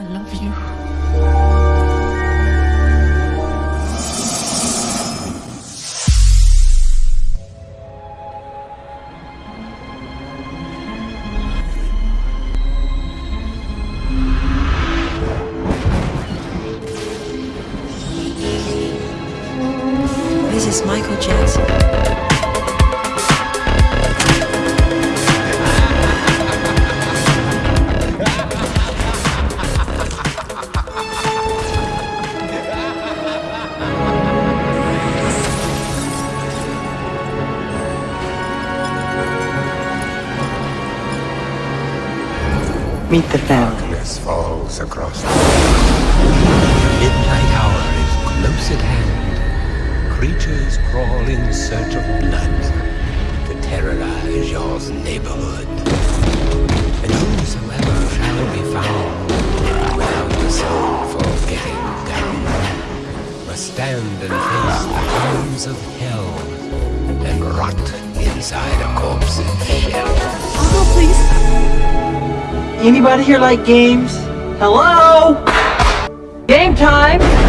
I love you. This is Michael Jackson. Meet the family. Darkness falls across the midnight hour is close at hand. Creatures crawl in search of blood to terrorize your neighborhood. Anybody here like games? Hello? Game time!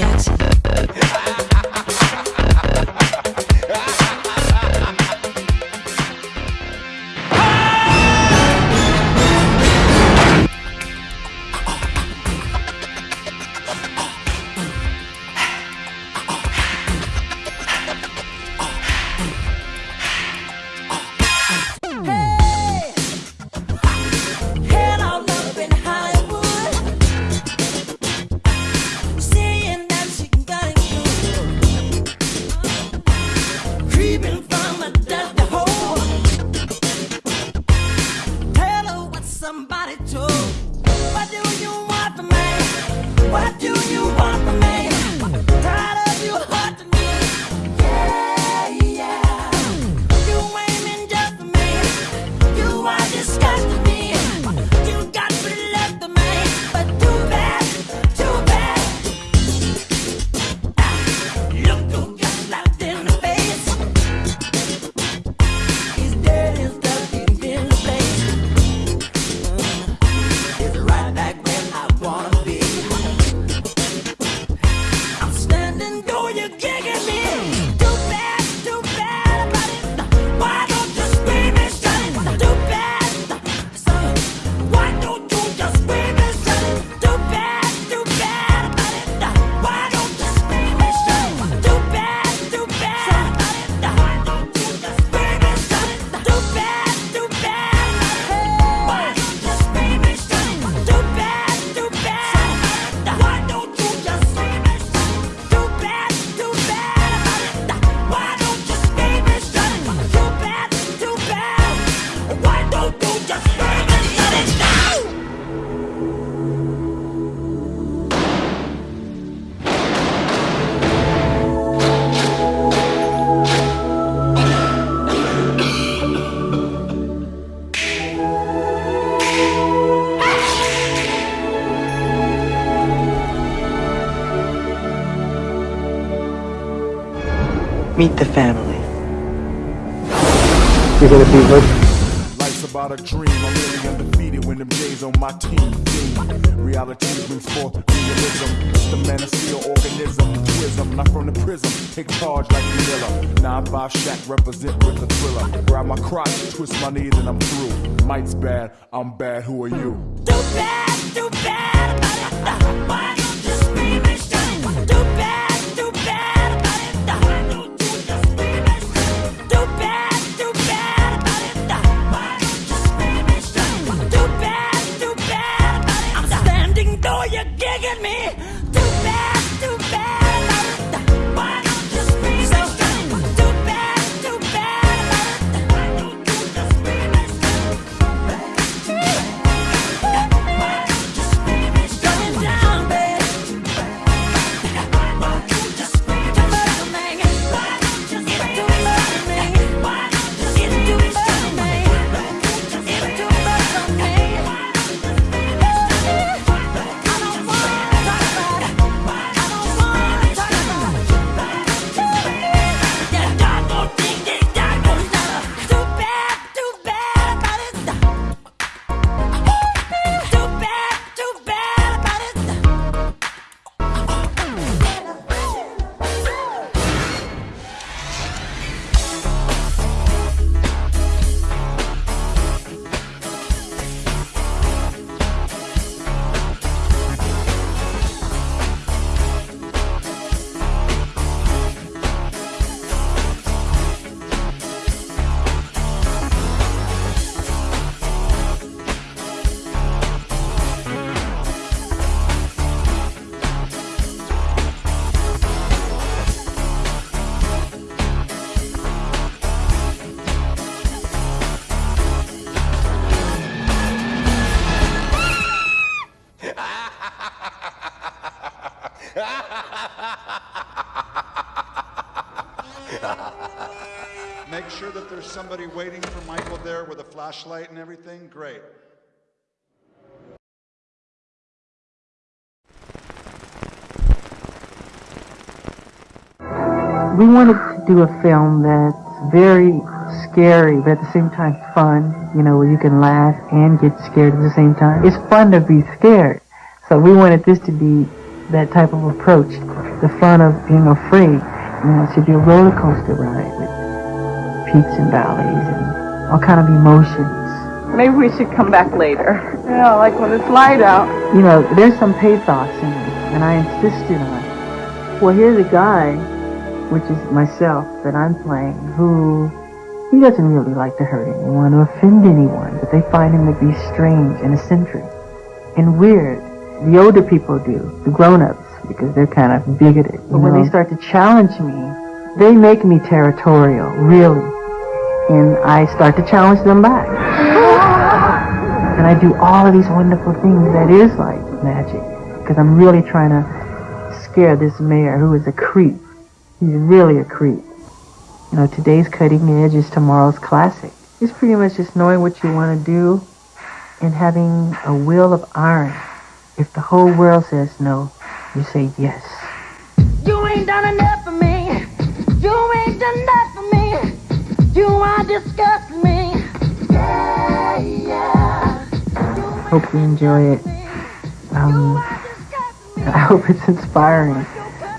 Jackson. creeping Meet the family. You're gonna be with. Life's about a dream. I'm really undefeated when them days on my team. Reality brings forth realism. It's the man of steel organism. Twism, not from the prism. Take charge like Manila. 9-5 Shaq represent with the thriller. Grab my crotch, twist my knees, and I'm through. Might's bad, I'm bad, who are you? Too bad, too bad. Somebody waiting for Michael there with a flashlight and everything? Great. We wanted to do a film that's very scary, but at the same time fun, you know, where you can laugh and get scared at the same time. It's fun to be scared. So we wanted this to be that type of approach, the fun of being afraid. You know, it should be a roller coaster ride peaks and valleys and all kind of emotions. Maybe we should come back later. Yeah, like when it's light out. You know, there's some pathos in it, and I insisted on it. Well, here's a guy, which is myself, that I'm playing, who he doesn't really like to hurt anyone or offend anyone, but they find him to be strange and eccentric and weird. The older people do, the grown-ups, because they're kind of bigoted. But when they start to challenge me, they make me territorial, really. I start to challenge them back. and I do all of these wonderful things that is like magic. Because I'm really trying to scare this mayor who is a creep. He's really a creep. You know, today's cutting edge is tomorrow's classic. It's pretty much just knowing what you want to do and having a will of iron. If the whole world says no, you say yes. You ain't done enough for me. You ain't done me. You are disgusting me. Yeah, yeah. Hope you enjoy it. Um, I hope it's inspiring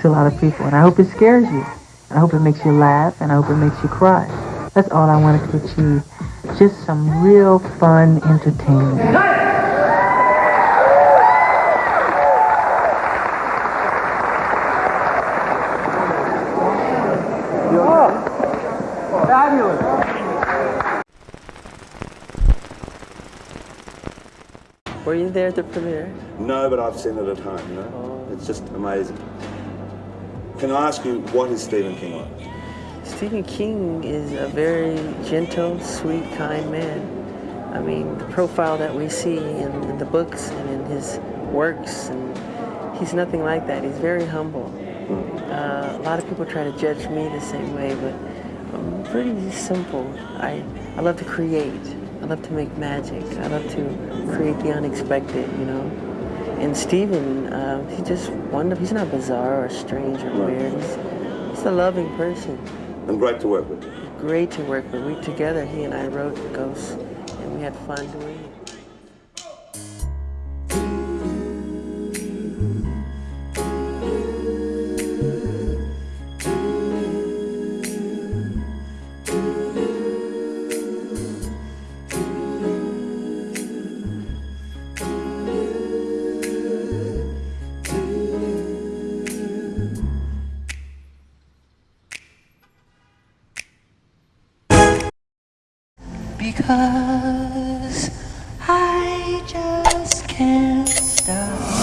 to a lot of people, and I hope it scares you. I hope it makes you laugh, and I hope it makes you cry. That's all I wanted to achieve. Just some real fun entertainment. Were you there at the premiere? No, but I've seen it at home, you know? It's just amazing. Can I ask you, what is Stephen King like? Stephen King is a very gentle, sweet, kind man. I mean, the profile that we see in, in the books and in his works, and he's nothing like that. He's very humble. Uh, a lot of people try to judge me the same way, but Pretty simple. I, I love to create. I love to make magic. I love to create the unexpected, you know. And Stephen, uh, he's just wonderful. He's not bizarre or strange or weird. He's, he's a loving person. And great to work with. Great to work with. We together, he and I wrote Ghosts, and we had fun doing it. Because I just can't stop.